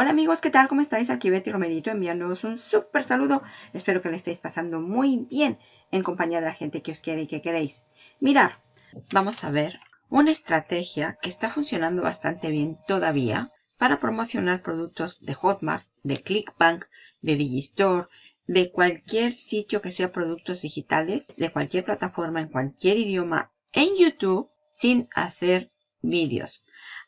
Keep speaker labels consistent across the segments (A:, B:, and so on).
A: Hola amigos, ¿qué tal? ¿Cómo estáis? Aquí Betty Romerito enviándoos un súper saludo. Espero que le estéis pasando muy bien en compañía de la gente que os quiere y que queréis. Mirar, vamos a ver una estrategia que está funcionando bastante bien todavía para promocionar productos de Hotmart, de Clickbank, de Digistore, de cualquier sitio que sea productos digitales, de cualquier plataforma, en cualquier idioma, en YouTube, sin hacer vídeos.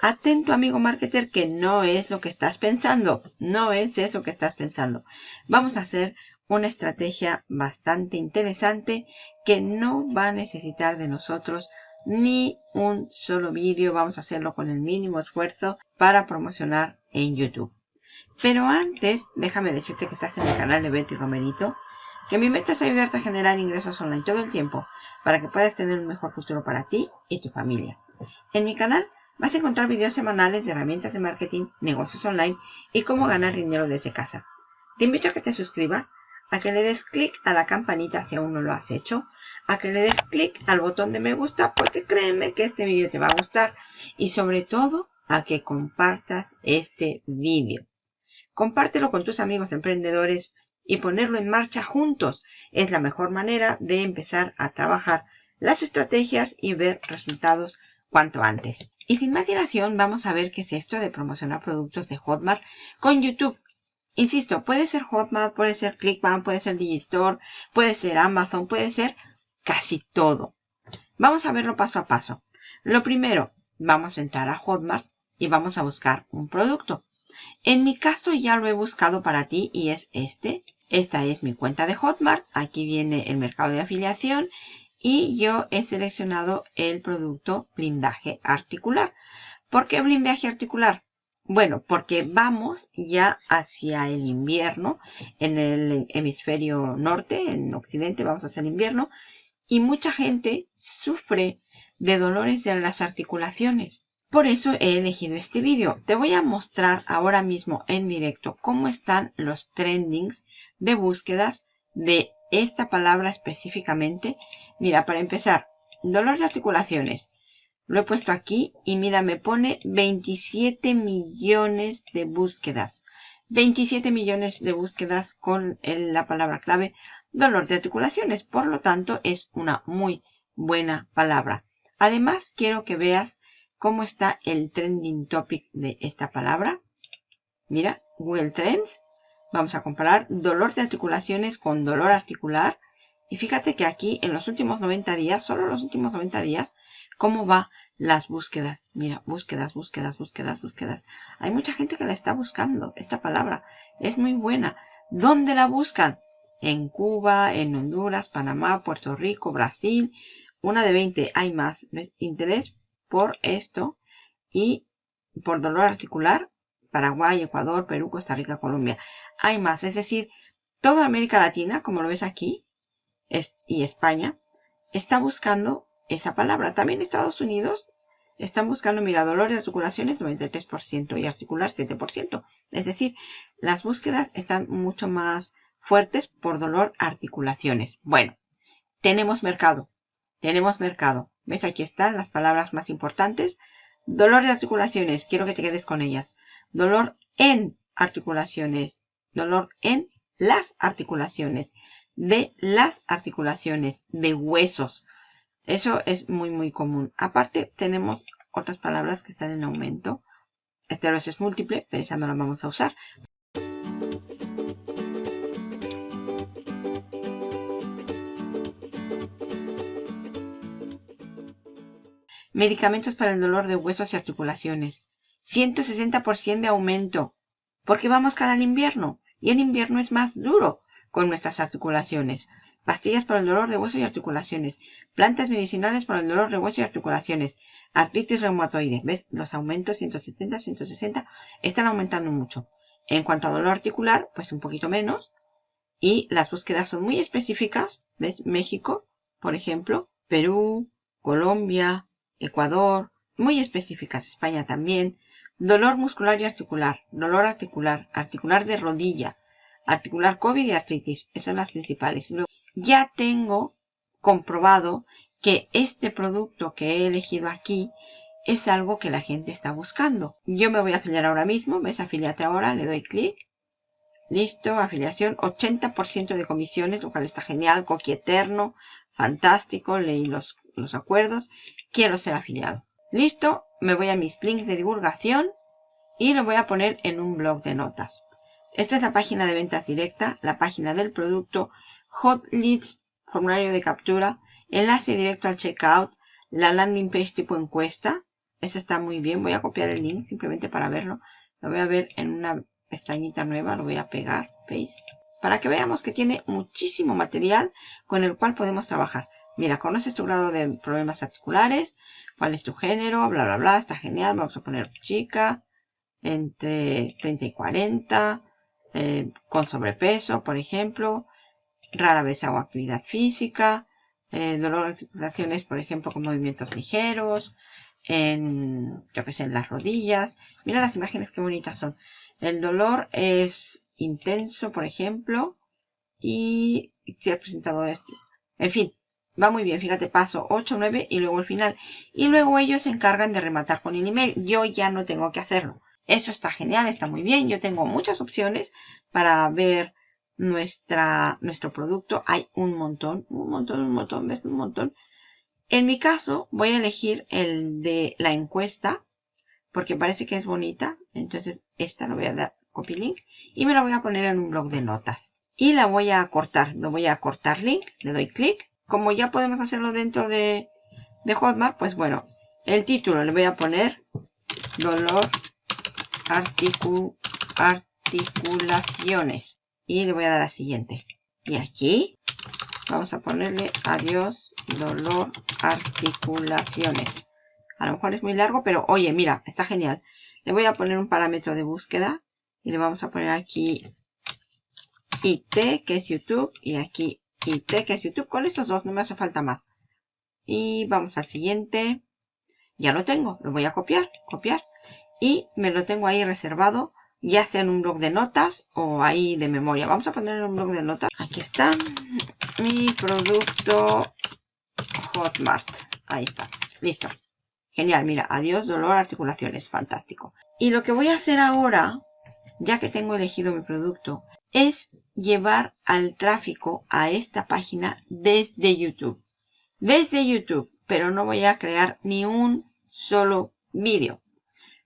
A: Atento amigo marketer que no es lo que estás pensando. No es eso que estás pensando. Vamos a hacer una estrategia bastante interesante que no va a necesitar de nosotros ni un solo vídeo. Vamos a hacerlo con el mínimo esfuerzo para promocionar en YouTube. Pero antes, déjame decirte que estás en el canal de Betty Romerito, que mi meta es ayudarte a generar ingresos online todo el tiempo para que puedas tener un mejor futuro para ti y tu familia. En mi canal vas a encontrar videos semanales de herramientas de marketing, negocios online y cómo ganar dinero desde casa. Te invito a que te suscribas, a que le des clic a la campanita si aún no lo has hecho, a que le des clic al botón de me gusta porque créeme que este vídeo te va a gustar y sobre todo a que compartas este vídeo. Compártelo con tus amigos emprendedores y ponerlo en marcha juntos es la mejor manera de empezar a trabajar las estrategias y ver resultados cuanto antes. Y sin más dilación, vamos a ver qué es esto de promocionar productos de Hotmart con YouTube. Insisto, puede ser Hotmart, puede ser Clickbank, puede ser Digistore, puede ser Amazon, puede ser casi todo. Vamos a verlo paso a paso. Lo primero, vamos a entrar a Hotmart y vamos a buscar un producto. En mi caso ya lo he buscado para ti y es este. Esta es mi cuenta de Hotmart. Aquí viene el mercado de afiliación y yo he seleccionado el producto blindaje articular. ¿Por qué blindaje articular? Bueno, porque vamos ya hacia el invierno en el hemisferio norte, en occidente vamos hacia el invierno y mucha gente sufre de dolores de las articulaciones. Por eso he elegido este vídeo. Te voy a mostrar ahora mismo en directo cómo están los trendings de búsquedas de esta palabra específicamente. Mira, para empezar, dolor de articulaciones. Lo he puesto aquí y mira, me pone 27 millones de búsquedas. 27 millones de búsquedas con la palabra clave dolor de articulaciones. Por lo tanto, es una muy buena palabra. Además, quiero que veas cómo está el trending topic de esta palabra. Mira, Google Trends Vamos a comparar dolor de articulaciones con dolor articular. Y fíjate que aquí en los últimos 90 días, solo los últimos 90 días, cómo va las búsquedas. Mira, búsquedas, búsquedas, búsquedas, búsquedas. Hay mucha gente que la está buscando, esta palabra. Es muy buena. ¿Dónde la buscan? En Cuba, en Honduras, Panamá, Puerto Rico, Brasil. Una de 20. Hay más interés por esto. Y por dolor articular, Paraguay, Ecuador, Perú, Costa Rica, Colombia. Hay más, es decir, toda América Latina, como lo ves aquí, y España, está buscando esa palabra. También Estados Unidos están buscando, mira, dolor y articulaciones 93% y articular 7%. Es decir, las búsquedas están mucho más fuertes por dolor articulaciones. Bueno, tenemos mercado. Tenemos mercado. ¿Ves? Aquí están las palabras más importantes. Dolor de articulaciones, quiero que te quedes con ellas. Dolor en articulaciones, dolor en las articulaciones, de las articulaciones, de huesos. Eso es muy, muy común. Aparte, tenemos otras palabras que están en aumento. Esta vez es múltiple, pero esa no la vamos a usar. Medicamentos para el dolor de huesos y articulaciones. 160% de aumento. Porque vamos cara al invierno. Y el invierno es más duro con nuestras articulaciones. Pastillas para el dolor de hueso y articulaciones. Plantas medicinales para el dolor de hueso y articulaciones. Artritis reumatoide. ¿Ves? Los aumentos 170, 160 están aumentando mucho. En cuanto a dolor articular, pues un poquito menos. Y las búsquedas son muy específicas. ¿Ves? México, por ejemplo. Perú, Colombia, Ecuador, muy específicas, España también, dolor muscular y articular, dolor articular, articular de rodilla, articular COVID y artritis, esas son las principales. ya tengo comprobado que este producto que he elegido aquí es algo que la gente está buscando. Yo me voy a afiliar ahora mismo, ves afiliate ahora, le doy clic. Listo, afiliación, 80% de comisiones, lo cual está genial, coqui eterno, fantástico, leí los, los acuerdos, quiero ser afiliado. Listo, me voy a mis links de divulgación y lo voy a poner en un blog de notas. Esta es la página de ventas directa, la página del producto, hot leads, formulario de captura, enlace directo al checkout, la landing page tipo encuesta. Esta está muy bien. Voy a copiar el link simplemente para verlo. Lo voy a ver en una pestañita nueva. Lo voy a pegar, paste, para que veamos que tiene muchísimo material con el cual podemos trabajar. Mira, conoces tu grado de problemas articulares, cuál es tu género, bla, bla, bla. Está genial. Vamos a poner chica, entre 30 y 40, eh, con sobrepeso, por ejemplo. Rara vez hago actividad física. Eh, dolor de articulaciones, por ejemplo, con movimientos ligeros, en, yo que sé, en las rodillas. Mira las imágenes qué bonitas son. El dolor es intenso, por ejemplo, y se ha presentado esto. En fin, va muy bien. Fíjate, paso 8, 9 y luego el final. Y luego ellos se encargan de rematar con el email. Yo ya no tengo que hacerlo. Eso está genial, está muy bien. Yo tengo muchas opciones para ver nuestra, nuestro producto. Hay un montón, un montón, un montón, ves un montón. En mi caso voy a elegir el de la encuesta porque parece que es bonita. Entonces esta lo voy a dar copy link y me la voy a poner en un blog de notas. Y la voy a cortar. Lo voy a cortar link, le doy clic. Como ya podemos hacerlo dentro de, de Hotmart, pues bueno, el título le voy a poner dolor articulaciones y le voy a dar a siguiente. Y aquí vamos a ponerle adiós, dolor, articulaciones. A lo mejor es muy largo, pero oye, mira, está genial. Le voy a poner un parámetro de búsqueda y le vamos a poner aquí IT, que es YouTube, y aquí IT, que es YouTube. Con estos dos no me hace falta más. Y vamos al siguiente. Ya lo tengo, lo voy a copiar, copiar. Y me lo tengo ahí reservado ya sea en un blog de notas o ahí de memoria. Vamos a poner en un blog de notas. Aquí está mi producto Hotmart. Ahí está. Listo. Genial, mira, adiós, dolor, articulaciones, fantástico. Y lo que voy a hacer ahora, ya que tengo elegido mi producto, es llevar al tráfico a esta página desde YouTube. Desde YouTube, pero no voy a crear ni un solo vídeo.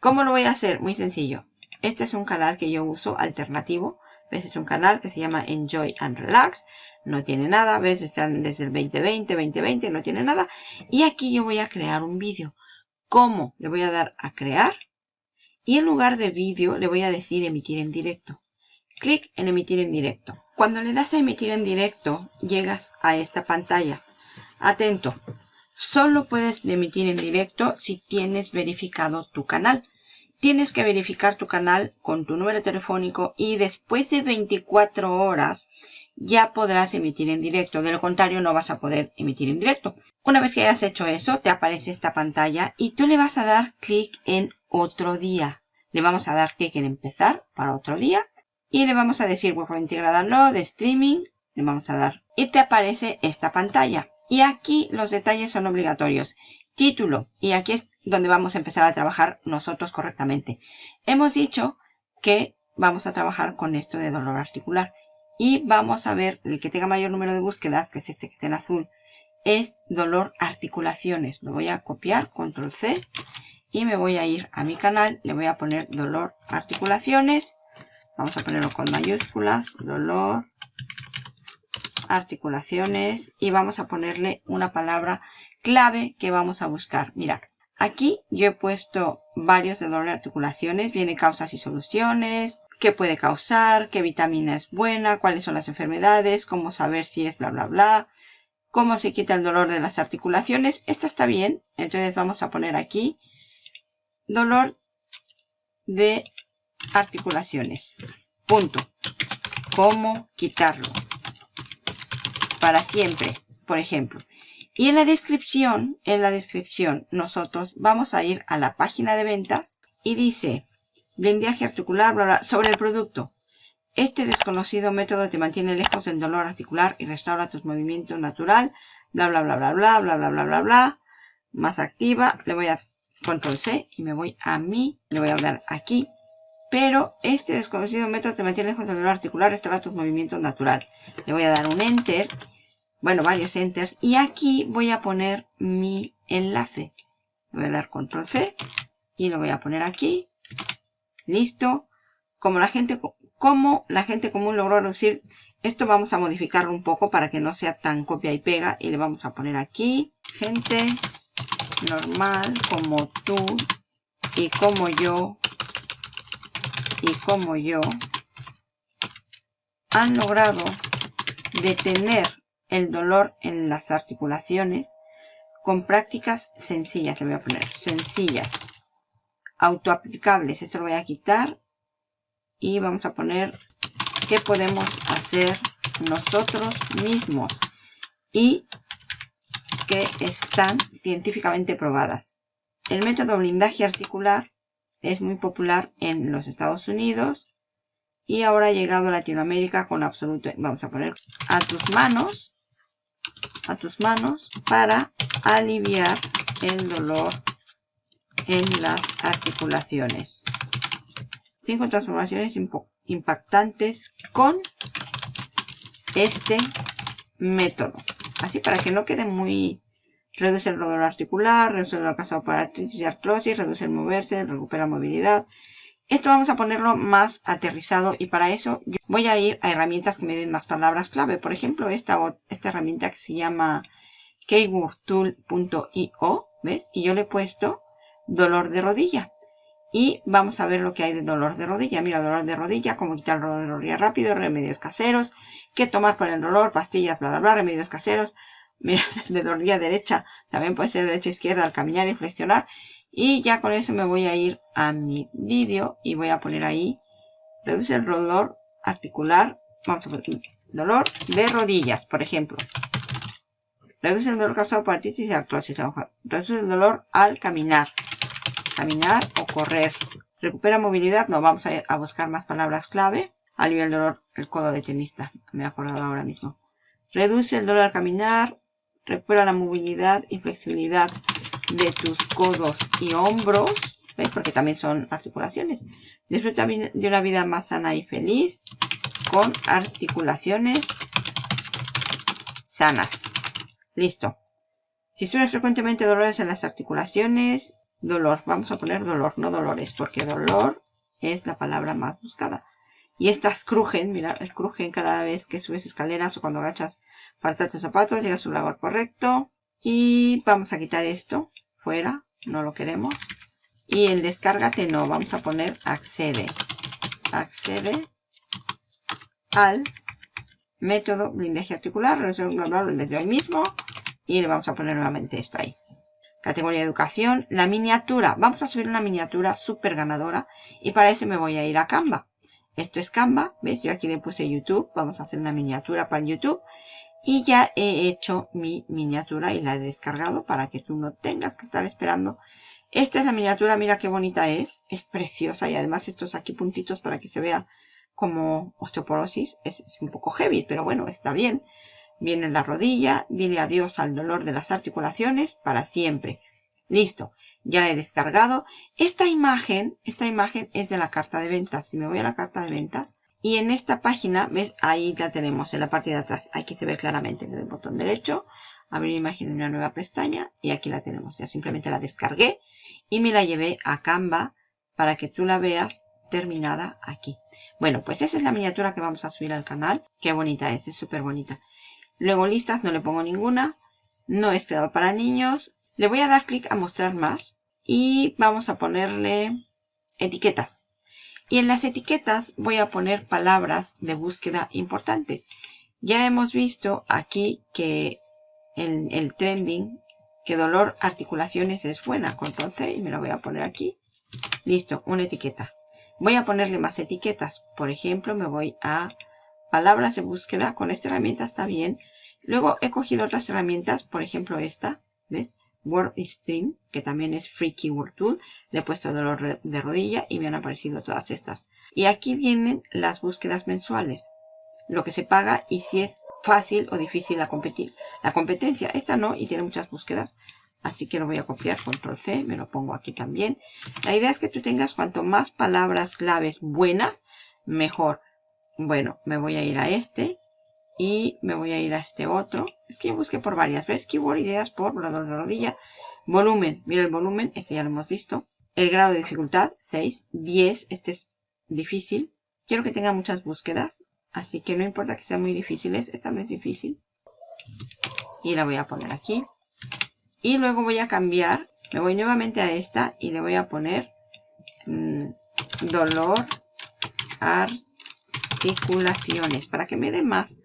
A: ¿Cómo lo voy a hacer? Muy sencillo. Este es un canal que yo uso alternativo. ¿Ves? Es un canal que se llama Enjoy and Relax. No tiene nada. ¿Ves? Están desde el 2020, 2020. No tiene nada. Y aquí yo voy a crear un vídeo. ¿Cómo? Le voy a dar a crear. Y en lugar de vídeo le voy a decir emitir en directo. Clic en emitir en directo. Cuando le das a emitir en directo, llegas a esta pantalla. Atento. Solo puedes emitir en directo si tienes verificado tu canal tienes que verificar tu canal con tu número telefónico y después de 24 horas ya podrás emitir en directo. De lo contrario, no vas a poder emitir en directo. Una vez que hayas hecho eso, te aparece esta pantalla y tú le vas a dar clic en otro día. Le vamos a dar clic en empezar para otro día y le vamos a decir web integrada de streaming. Le vamos a dar y te aparece esta pantalla. Y aquí los detalles son obligatorios. Título. Y aquí es donde vamos a empezar a trabajar nosotros correctamente. Hemos dicho que vamos a trabajar con esto de dolor articular. Y vamos a ver el que tenga mayor número de búsquedas, que es este que está en azul, es dolor articulaciones. Lo voy a copiar, control C, y me voy a ir a mi canal. Le voy a poner dolor articulaciones. Vamos a ponerlo con mayúsculas, dolor articulaciones. Y vamos a ponerle una palabra clave que vamos a buscar. Mirar, Aquí yo he puesto varios de dolor articulaciones. Viene causas y soluciones, qué puede causar, qué vitamina es buena, cuáles son las enfermedades, cómo saber si es bla bla bla, cómo se quita el dolor de las articulaciones. Esta está bien, entonces vamos a poner aquí dolor de articulaciones. Punto. ¿Cómo quitarlo? Para siempre, por ejemplo. Y en la descripción, en la descripción, nosotros vamos a ir a la página de ventas y dice, blindaje articular, bla, bla, sobre el producto. Este desconocido método te mantiene lejos del dolor articular y restaura tus movimientos natural, bla, bla, bla, bla, bla, bla, bla, bla, bla, bla. Más activa, le voy a control C y me voy a mí, le voy a dar aquí. Pero este desconocido método te mantiene lejos del dolor articular, restaura tus movimientos natural. Le voy a dar un enter, bueno, varios enters. Y aquí voy a poner mi enlace. Le voy a dar control C y lo voy a poner aquí. Listo. Como la gente, como la gente común logró reducir, esto vamos a modificarlo un poco para que no sea tan copia y pega. Y le vamos a poner aquí, gente normal como tú y como yo y como yo han logrado detener el dolor en las articulaciones con prácticas sencillas. Le voy a poner sencillas, autoaplicables. Esto lo voy a quitar y vamos a poner qué podemos hacer nosotros mismos y que están científicamente probadas. El método blindaje articular es muy popular en los Estados Unidos y ahora ha llegado a Latinoamérica con absoluto. Vamos a poner a tus manos, a tus manos para aliviar el dolor en las articulaciones. Cinco transformaciones impactantes con este método. Así para que no quede muy... Reduce el dolor articular, reduce el dolor causado por artritis y artrosis, reduce el moverse, recupera movilidad. Esto vamos a ponerlo más aterrizado y para eso yo voy a ir a herramientas que me den más palabras clave. Por ejemplo, esta, esta herramienta que se llama keywordtool.io, ¿ves? Y yo le he puesto dolor de rodilla. Y vamos a ver lo que hay de dolor de rodilla. Mira, dolor de rodilla, cómo quitar el dolor de rodilla rápido, remedios caseros, qué tomar para el dolor, pastillas, bla, bla, bla, remedios caseros. Mira, de rodilla derecha, también puede ser derecha izquierda al caminar y flexionar. Y ya con eso me voy a ir a mi vídeo y voy a poner ahí, reduce el dolor articular, vamos a poner dolor de rodillas, por ejemplo. Reduce el dolor causado por artritis y artrosis. Reduce el dolor al caminar caminar o correr. Recupera movilidad, no, vamos a, buscar más palabras clave. Alivia el dolor, el codo de tenista, me he acordado ahora mismo. Reduce el dolor al caminar, recupera la movilidad y flexibilidad de tus codos y hombros, ¿ves? Porque también son articulaciones. Disfruta de una vida más sana y feliz con articulaciones sanas. Listo. Si sufres frecuentemente dolores en las articulaciones, dolor. Vamos a poner dolor, no dolores, porque dolor es la palabra más buscada. Y estas crujen, mira, crujen cada vez que subes escaleras o cuando agachas para tus zapatos, llega a su lugar correcto. Y vamos a quitar esto fuera, no lo queremos. Y el descárgate no, vamos a poner accede. Accede al método blindaje articular, desde hoy mismo. Y le vamos a poner nuevamente esto ahí. Categoría de educación, la miniatura. Vamos a subir una miniatura súper ganadora y para eso me voy a ir a Canva. Esto es Canva, ¿ves? Yo aquí le puse YouTube, vamos a hacer una miniatura para YouTube. Y ya he hecho mi miniatura y la he descargado para que tú no tengas que estar esperando. Esta es la miniatura, mira qué bonita es. Es preciosa y además estos aquí puntitos para que se vea como osteoporosis. Es, es un poco heavy, pero bueno, está bien. Viene la rodilla, dile adiós al dolor de las articulaciones para siempre. Listo, ya la he descargado. Esta imagen, esta imagen es de la carta de ventas. Si me voy a la carta de ventas y en esta página, ves, ahí la tenemos en la parte de atrás. Aquí se ve claramente en el botón derecho. Abrir imagen en una nueva pestaña y aquí la tenemos. Ya simplemente la descargué y me la llevé a Canva para que tú la veas terminada aquí. Bueno, pues esa es la miniatura que vamos a subir al canal. Qué bonita es, es súper bonita. Luego listas, no le pongo ninguna. No es creado para niños. Le voy a dar clic a mostrar más. Y vamos a ponerle etiquetas. Y en las etiquetas voy a poner palabras de búsqueda importantes. Ya hemos visto aquí que en el trending, que dolor articulaciones es buena. Control C y me lo voy a poner aquí. Listo, una etiqueta. Voy a ponerle más etiquetas. Por ejemplo, me voy a palabras de búsqueda. Con esta herramienta está bien. Luego he cogido otras herramientas, por ejemplo esta, ¿ves? WordStream, que también es Free Keyword Tool. Le he puesto dolor de rodilla y me han aparecido todas estas. Y aquí vienen las búsquedas mensuales. Lo que se paga y si es fácil o difícil la, competir. la competencia. Esta no y tiene muchas búsquedas. Así que lo voy a copiar, control C, me lo pongo aquí también. La idea es que tú tengas cuanto más palabras claves buenas, mejor. Bueno, me voy a ir a este y me voy a ir a este otro. Es que busqué por varias. ¿Ves? Keyword, ideas por la rodilla. Volumen. Mira el volumen. Este ya lo hemos visto. El grado de dificultad, 6. 10. Este es difícil. Quiero que tenga muchas búsquedas. Así que no importa que sean muy difíciles. Esta no es difícil. Y la voy a poner aquí. Y luego voy a cambiar. Me voy nuevamente a esta y le voy a poner mmm, dolor articulaciones para que me dé más,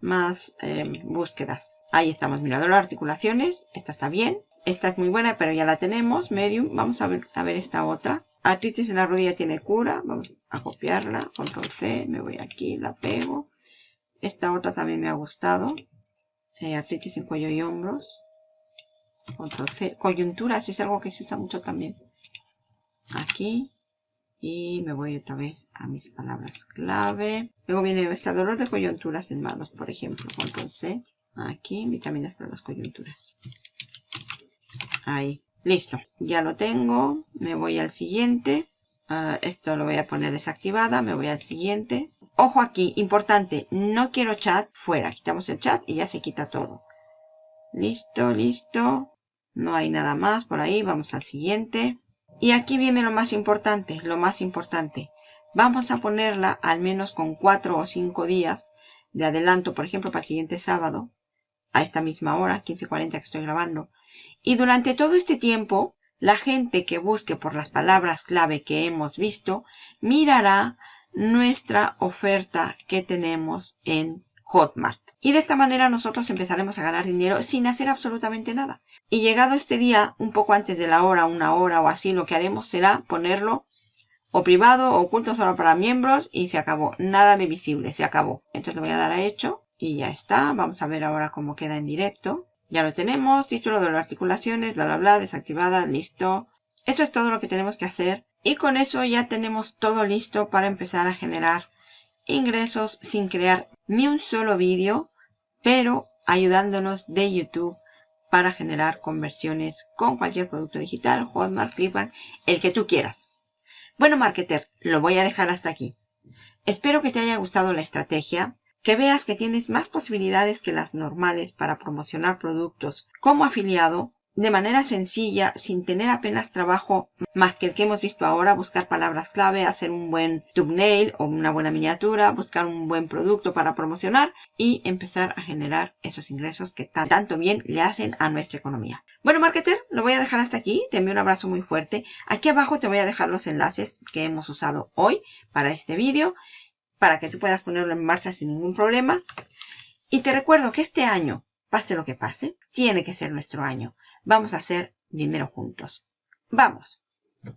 A: más eh, búsquedas. Ahí estamos, mira, dolor articulaciones. Esta está bien. Esta es muy buena, pero ya la tenemos. Medium. Vamos a ver, a ver esta otra. Artritis en la rodilla tiene cura. Vamos a copiarla. Control C. Me voy aquí, la pego. Esta otra también me ha gustado. Eh, artritis en cuello y hombros. Control C. Coyunturas es algo que se usa mucho también. Aquí. Y me voy otra vez a mis palabras clave. Luego viene este dolor de coyunturas en manos, por ejemplo. Control C. Aquí, vitaminas para las coyunturas. Ahí. Listo. Ya lo tengo. Me voy al siguiente. Uh, esto lo voy a poner desactivada. Me voy al siguiente. Ojo aquí, importante. No quiero chat fuera. Quitamos el chat y ya se quita todo. Listo, listo. No hay nada más por ahí. Vamos al siguiente. Y aquí viene lo más importante, lo más importante. Vamos a ponerla al menos con 4 o 5 días de adelanto, por ejemplo, para el siguiente sábado, a esta misma hora, 15.40 que estoy grabando. Y durante todo este tiempo, la gente que busque por las palabras clave que hemos visto, mirará nuestra oferta que tenemos en Hotmart. Y de esta manera nosotros empezaremos a ganar dinero sin hacer absolutamente nada. Y llegado este día, un poco antes de la hora, una hora o así, lo que haremos será ponerlo o privado o oculto solo para miembros y se acabó. Nada de visible, se acabó. Entonces le voy a dar a hecho y ya está. Vamos a ver ahora cómo queda en directo. Ya lo tenemos, título de las articulaciones, bla, bla, bla, desactivada, listo. Eso es todo lo que tenemos que hacer. Y con eso ya tenemos todo listo para empezar a generar ingresos sin crear ni un solo vídeo, pero ayudándonos de YouTube para generar conversiones con cualquier producto digital, Hotmart, Clipbank, el que tú quieras. Bueno, marketer, lo voy a dejar hasta aquí. Espero que te haya gustado la estrategia, que veas que tienes más posibilidades que las normales para promocionar productos como afiliado de manera sencilla, sin tener apenas trabajo más que el que hemos visto ahora, buscar palabras clave, hacer un buen thumbnail o una buena miniatura, buscar un buen producto para promocionar y empezar a generar esos ingresos que tanto bien le hacen a nuestra economía. Bueno, marketer, lo voy a dejar hasta aquí. Te envío un abrazo muy fuerte. Aquí abajo te voy a dejar los enlaces que hemos usado hoy para este vídeo, para que tú puedas ponerlo en marcha sin ningún problema. Y te recuerdo que este año, pase lo que pase, tiene que ser nuestro año. Vamos a hacer dinero juntos. ¡Vamos!